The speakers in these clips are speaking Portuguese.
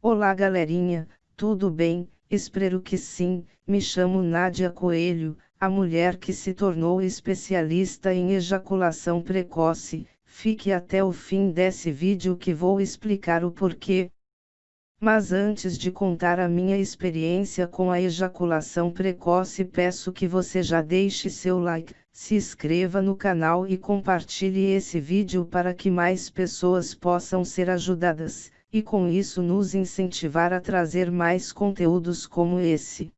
Olá galerinha, tudo bem? Espero que sim. Me chamo Nádia Coelho, a mulher que se tornou especialista em ejaculação precoce. Fique até o fim desse vídeo que vou explicar o porquê. Mas antes de contar a minha experiência com a ejaculação precoce, peço que você já deixe seu like, se inscreva no canal e compartilhe esse vídeo para que mais pessoas possam ser ajudadas e com isso nos incentivar a trazer mais conteúdos como esse.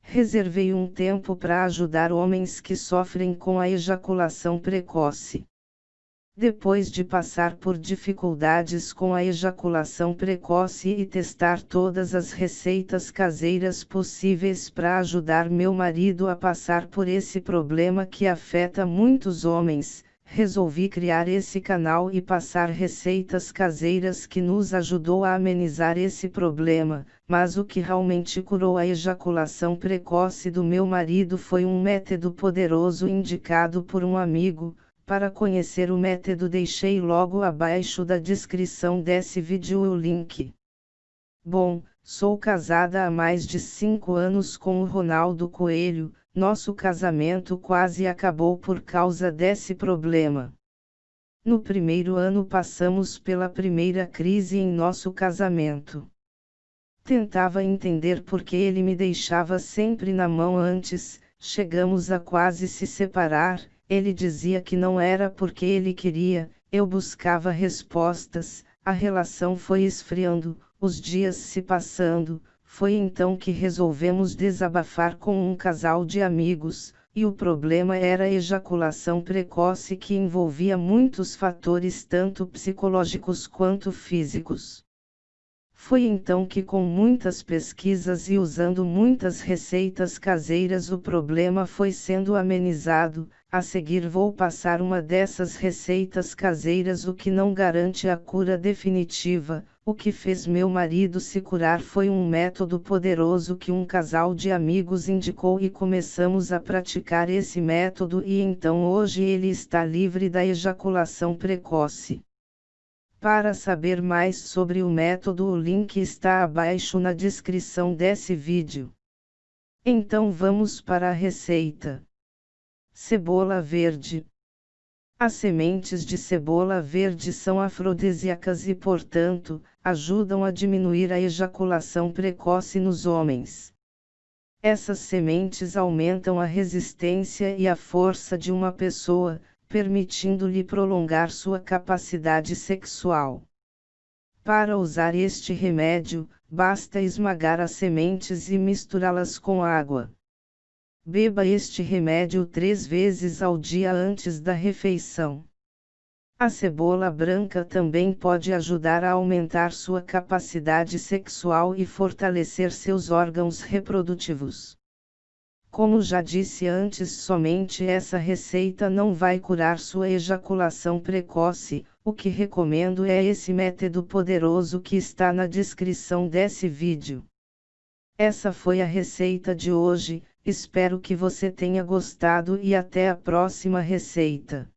Reservei um tempo para ajudar homens que sofrem com a ejaculação precoce. Depois de passar por dificuldades com a ejaculação precoce e testar todas as receitas caseiras possíveis para ajudar meu marido a passar por esse problema que afeta muitos homens, resolvi criar esse canal e passar receitas caseiras que nos ajudou a amenizar esse problema, mas o que realmente curou a ejaculação precoce do meu marido foi um método poderoso indicado por um amigo. Para conhecer o método deixei logo abaixo da descrição desse vídeo o link. Bom, sou casada há mais de 5 anos com o Ronaldo Coelho, nosso casamento quase acabou por causa desse problema. No primeiro ano passamos pela primeira crise em nosso casamento. Tentava entender por que ele me deixava sempre na mão antes, chegamos a quase se separar, ele dizia que não era porque ele queria, eu buscava respostas, a relação foi esfriando, os dias se passando, foi então que resolvemos desabafar com um casal de amigos, e o problema era a ejaculação precoce que envolvia muitos fatores tanto psicológicos quanto físicos. Foi então que, com muitas pesquisas e usando muitas receitas caseiras, o problema foi sendo amenizado. A seguir, vou passar uma dessas receitas caseiras, o que não garante a cura definitiva. O que fez meu marido se curar foi um método poderoso que um casal de amigos indicou e começamos a praticar esse método, e então hoje ele está livre da ejaculação precoce. Para saber mais sobre o método, o link está abaixo na descrição desse vídeo. Então vamos para a receita. Cebola verde. As sementes de cebola verde são afrodisíacas e, portanto, ajudam a diminuir a ejaculação precoce nos homens. Essas sementes aumentam a resistência e a força de uma pessoa, permitindo-lhe prolongar sua capacidade sexual. Para usar este remédio, basta esmagar as sementes e misturá-las com água. Beba este remédio três vezes ao dia antes da refeição. A cebola branca também pode ajudar a aumentar sua capacidade sexual e fortalecer seus órgãos reprodutivos. Como já disse antes, somente essa receita não vai curar sua ejaculação precoce, o que recomendo é esse método poderoso que está na descrição desse vídeo. Essa foi a receita de hoje, espero que você tenha gostado e até a próxima receita.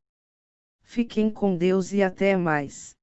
Fiquem com Deus e até mais.